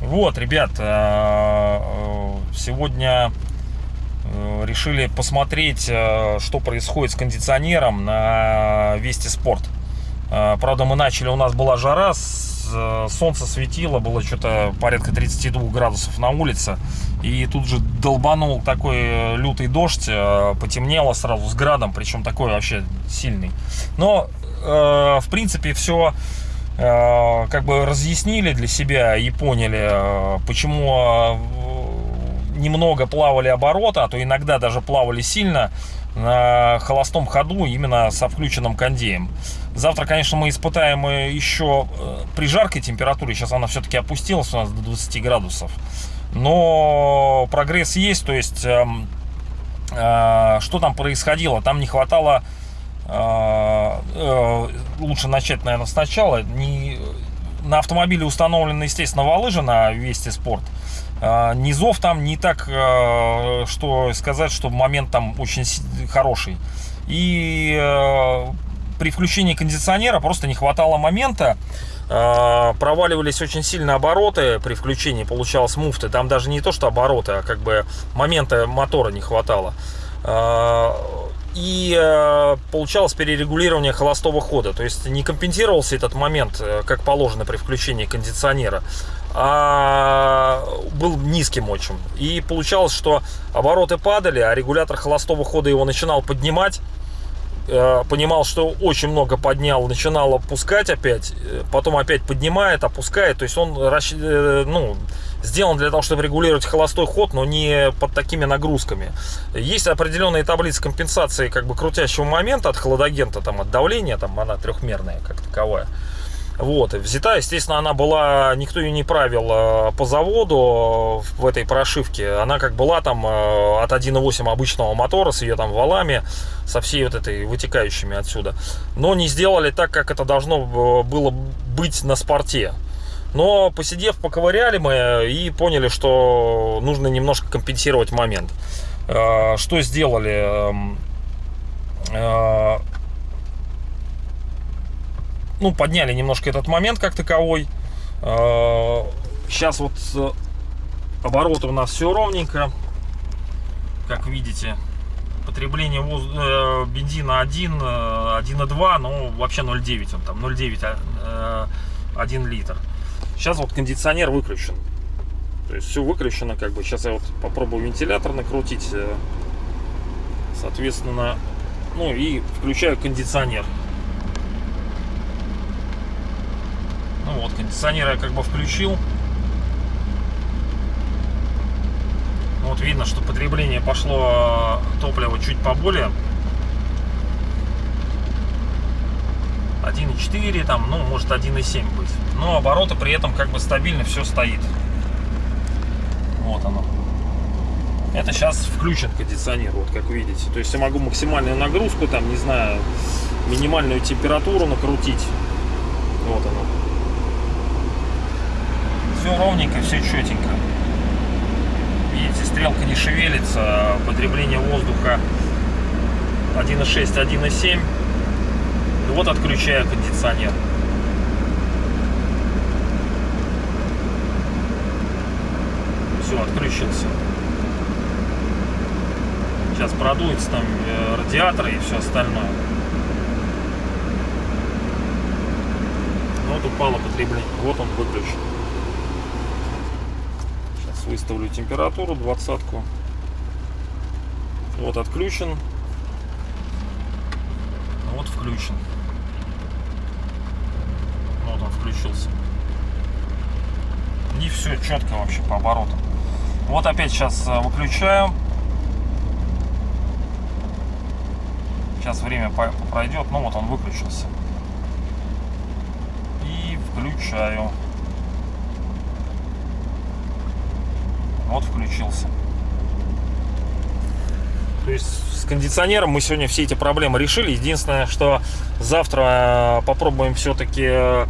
Вот, ребят, э, э, сегодня э, решили посмотреть, что происходит с кондиционером на Вести Спорт. Э, Правда, мы начали, у нас была жара, э, солнце светило, было что-то порядка 32 градусов на улице. И тут же долбанул такой э, лютый дождь, э, потемнело сразу с градом, причем такой вообще сильный. Но, в принципе, все как бы разъяснили для себя и поняли, почему немного плавали обороты, а то иногда даже плавали сильно на холостом ходу именно со включенным кондеем. Завтра, конечно, мы испытаем э, еще э, при жаркой температуре, сейчас она все-таки опустилась у нас до 20 градусов, но прогресс есть, то есть эм, э, что там происходило? Там не хватало э, э, лучше начать, наверное, сначала. Не, на автомобиле установлены, естественно, валы же на Вести Спорт. Э, Низов там не так, э, что сказать, что момент там очень хороший. И э, при включении кондиционера просто не хватало момента. Проваливались очень сильно обороты при включении, получалось муфты. Там даже не то, что обороты, а как бы момента мотора не хватало. И получалось перерегулирование холостого хода. То есть не компенсировался этот момент, э, как положено при включении кондиционера, а был низким очень. И получалось, что обороты падали, а регулятор холостого хода его начинал поднимать э, понимал, что очень много поднял, начинал опускать опять, э, потом опять поднимает, опускает. То есть он э, ну, сделан для того, чтобы регулировать холостой ход, но не под такими нагрузками. Есть определенные таблицы компенсации как бы крутящего момента от холодагента, там, от давления, там она трехмерная как таковая. Вот, взята, естественно, она была, никто ее не правил э, по заводу в этой прошивке. Она как была там э, от 1.8 обычного мотора с ее там валами, со всей вот этой вытекающими отсюда. Но не сделали так, как это должно э, было быть на спорте. Но посидев, поковыряли мы и поняли, что нужно немножко компенсировать момент. Э, Что сделали? Э, ну, подняли немножко этот момент как таковой. Сейчас вот э, обороты у нас все ровненько. Как видите, потребление воз- э, бензина 1, э, 1,2, ну, вообще 0,9 он там, 0,9, а, э, 1 литр. Сейчас вот кондиционер выключен. То есть все выключено, как бы. Сейчас я вот попробую вентилятор накрутить. э, Соответственно, ну и включаю кондиционер. Ну вот, кондиционер я как бы включил. Ну Вот видно, что потребление пошло э, топлива чуть поболее. 1.4, там, ну, может 1.7 быть. Но обороты при этом как бы стабильно все стоит. Вот оно. Это сейчас включен кондиционер, вот как видите. То есть я могу максимальную нагрузку, там, не знаю, минимальную температуру накрутить. Вот оно. Все ровненько, все четенько. Видите, стрелка не шевелится, потребление воздуха 1.6, 1.7. И вот отключаю кондиционер. Все, отключился. Сейчас продуется там э, радиатор и все остальное. Вот упало потребление. Вот он выключен. Сейчас выставлю температуру, двадцатку. Вот отключен. Вот включен. Вот он включился. И все четко вообще по оборотам. Вот опять сейчас э, выключаю. Сейчас время пройдет. Ну вот он выключился. И включаю. Вот включился. То есть с кондиционером мы сегодня все эти проблемы решили. Единственное, что завтра э, попробуем все-таки э,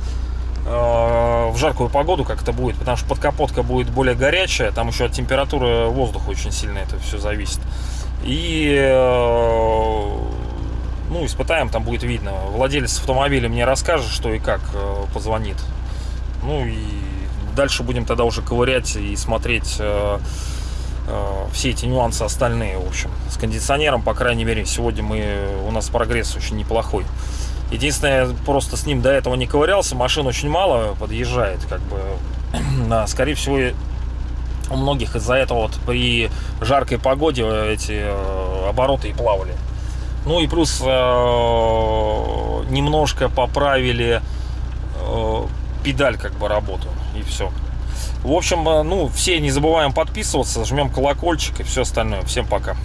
в жаркую погоду, как это будет, потому что подкапотка будет более горячая, там еще от температуры воздуха очень сильно это все зависит. И э, ну, испытаем, там будет видно. Владелец автомобиля мне расскажет, что и как э, позвонит. Ну и дальше будем тогда уже ковырять и смотреть э, э, все эти нюансы остальные, в общем. С кондиционером, по крайней мере, сегодня мы, у нас прогресс очень неплохой. Единственное, просто с ним до этого не ковырялся, машин очень мало подъезжает, как бы. Да, скорее всего, у многих из-за этого вот при жаркой погоде эти э, обороты и плавали. Ну и плюс э, немножко поправили э, педаль как бы работу и все. В общем, э, ну, все не забываем подписываться, жмем колокольчик и все остальное. Всем пока.